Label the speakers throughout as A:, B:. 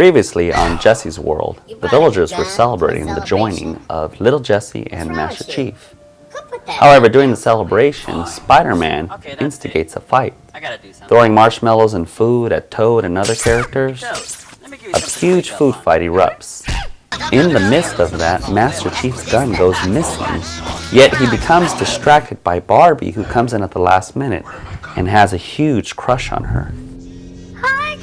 A: Previously on Jesse's world, the villagers were celebrating the joining of Little Jesse and Master Chief. However, during the celebration, Spider-Man instigates a fight, throwing marshmallows and food at Toad and other characters. A huge food fight erupts. In the midst of that, Master Chief's gun goes missing, yet he becomes distracted by Barbie who comes in at the last minute and has a huge crush on her.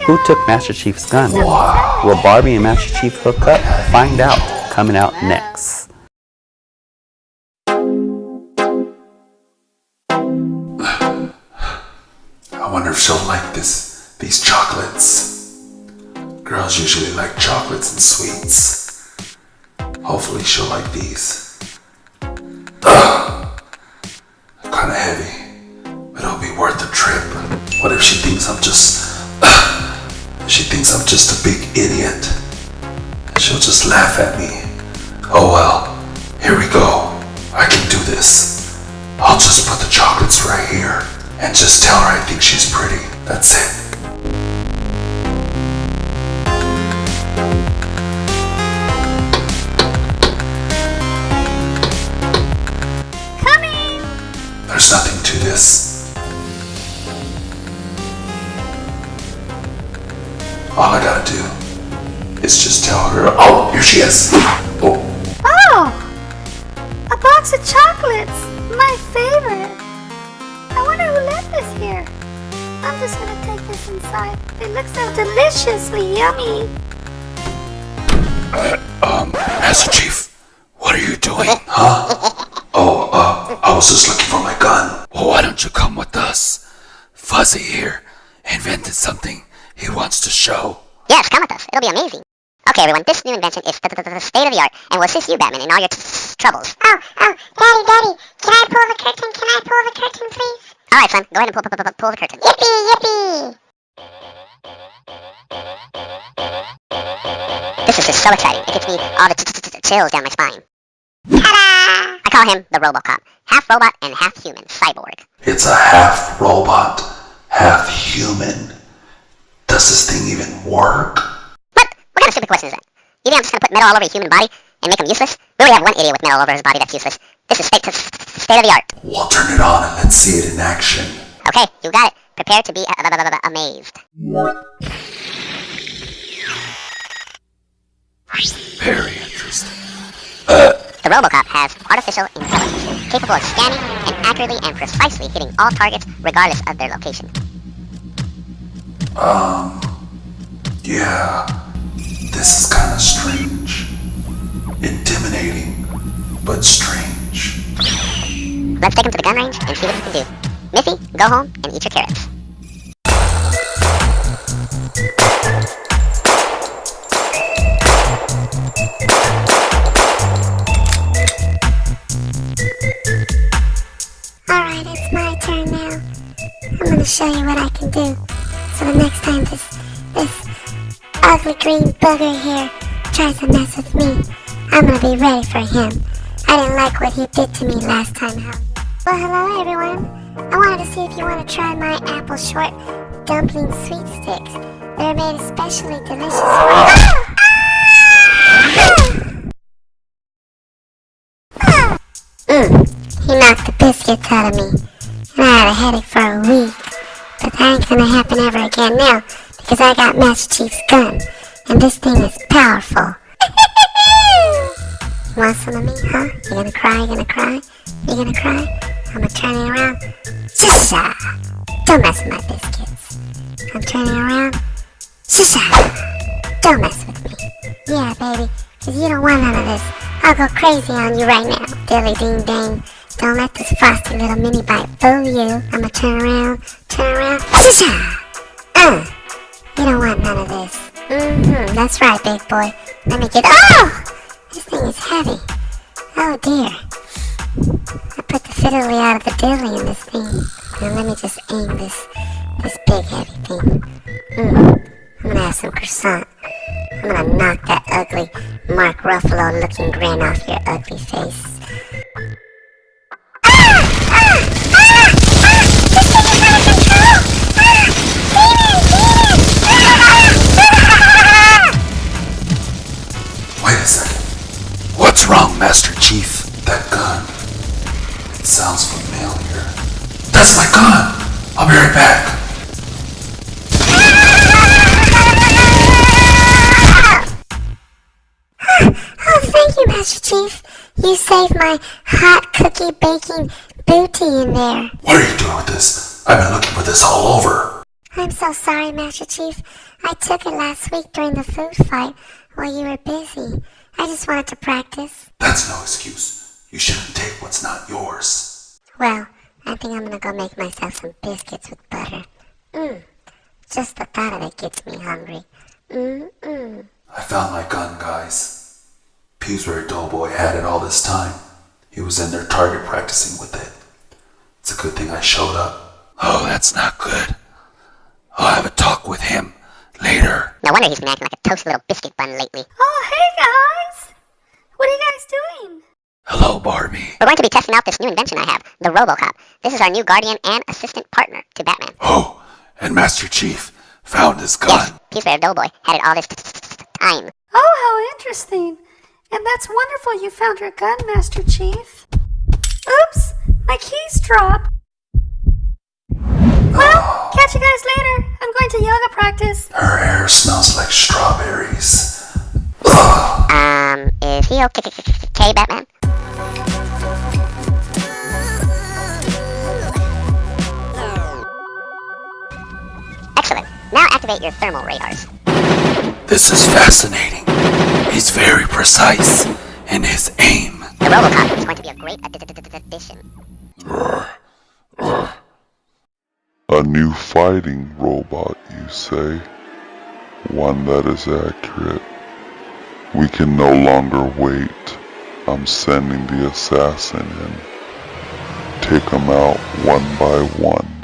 A: Who took Master Chief's gun? Will Barbie and Master Chief hook up? Find out. Coming out next.
B: I wonder if she'll like this, these chocolates. Girls usually like chocolates and sweets. Hopefully she'll like these. Kinda heavy, but it'll be worth the trip. What if she thinks I'm just... she thinks I'm just a big idiot. She'll just laugh at me. Oh well, here we go. I can do this. I'll just put the chocolates right here and just tell her I think she's pretty. That's it.
C: Coming!
B: There's nothing to this. All I gotta do is just tell her, oh, here she is. Oh,
C: Oh! A box of chocolates! My favorite! I wonder who left this here. I'm just gonna take this inside. It looks so deliciously yummy.
B: um, Master Chief, what are you doing? Huh? Oh, uh, I was just looking for my gun. Well, why don't you come with us? Fuzzy here invented something he wants to show.
D: Yes, come with us. It'll be amazing. Okay, everyone, this new invention is the, the, the state of the art and will assist you, Batman, in all your t- t- troubles.
E: Oh, oh, Daddy, Daddy, can I pull the curtain? Can I pull the curtain, please?
D: All right, son, go ahead and pull, pull, pull, pull the curtain.
E: Yippee, yippee!
D: This is just so exciting. It gives me all the t- t- t- chills down my spine.
E: Ta-da!
D: I call him the RoboCop, half robot and half human, cyborg.
B: It's a half robot, half human. Does this thing even work?
D: What? What kind of stupid question is that? You think I'm just gonna put metal all over a human body and make him useless? We already have one idiot with metal all over his body that's useless. This is state, state of the art.
B: We'll turn it on and let's see it in action.
D: Okay, you got it. Prepare to be uh, amazed.
B: Very interesting.
D: The RoboCop has artificial intelligence, capable of scanning and accurately and precisely hitting all targets regardless of their location.
B: Um, yeah, this is kind of strange. Intimidating, but strange.
D: Let's take him to the gun range and see what he can do. Missy, go home and eat your carrots.
E: Alright, it's my turn now. I'm gonna show you what I can do. Time this, this ugly green bugger here tries to mess with me, I'm gonna be ready for him. I didn't like what he did to me last time, how? Well, hello everyone. I wanted to see if you want to try my apple short dumpling sweet sticks. They're made especially delicious for... Ah! Ah! Mm, he knocked the biscuits out of me. And I had a headache for a gonna happen ever again now, because I got Master Chief's gun. And this thing is powerful. Want some of me, huh? You gonna cry? You gonna cry? You gonna cry? I'm gonna turn it around. Shisha! Don't mess with my biscuits. I'm turning around. Shisha! Don't mess with me. Yeah, baby, cause you don't want none of this. I'll go crazy on you right now. Dilly ding dang. Don't let this frosty little mini bite fool you. I'ma turn around, turn around. Shisha! Uh! You don't want none of this. Mm-hmm, that's right, big boy. Let me get. Oh! This thing is heavy. Oh dear. I put the fiddly out of the dilly in this thing. Now let me just aim this this big heavy thing. Mm. I'm gonna have some croissant. I'm gonna knock that ugly Mark Ruffalo looking grin off your ugly face.
B: Sounds familiar. That's my gun! I'll be right back.
E: Oh, thank you, Master Chief. You saved my hot cookie baking booty in there.
B: What are you doing with this? I've been looking for this all over.
E: I'm so sorry, Master Chief. I took it last week during the food fight while you were busy. I just wanted to practice.
B: That's no excuse. You shouldn't take what's not yours.
E: Well, I think I'm gonna go make myself some biscuits with butter. Mmm. Just the thought of it gets me hungry. Mmm-mmm.
B: I found my gun, guys. Pillsbury Doughboy had it all this time. He was in their target practicing with it. It's a good thing I showed up. Oh, that's not good. Oh, I'll have a talk with him later.
D: No wonder he's been acting like a toasty little biscuit bun lately.
C: Oh, hey guys! What are you guys doing?
B: Hello, Barbie.
D: We're going to be testing out this new invention I have, the Robocop. This is our new guardian and assistant partner to Batman.
B: Oh, and Master Chief found his gun.
D: Yes,
B: gun.
D: Pillsbury Doughboy had it all this time.
C: Oh, how interesting. And that's wonderful you found your gun, Master Chief. Oops, my keys dropped. Well, catch you guys later. I'm going to yoga practice.
B: Her hair smells like strawberries.
D: Um, is he okay, okay Batman? Activate your thermal radars.
B: This is fascinating. He's very precise in his aim.
D: The Robocop is going to be a great addition.
F: A new fighting robot, you say? One that is accurate. We can no longer wait. I'm sending the assassin in. Take them out one by one.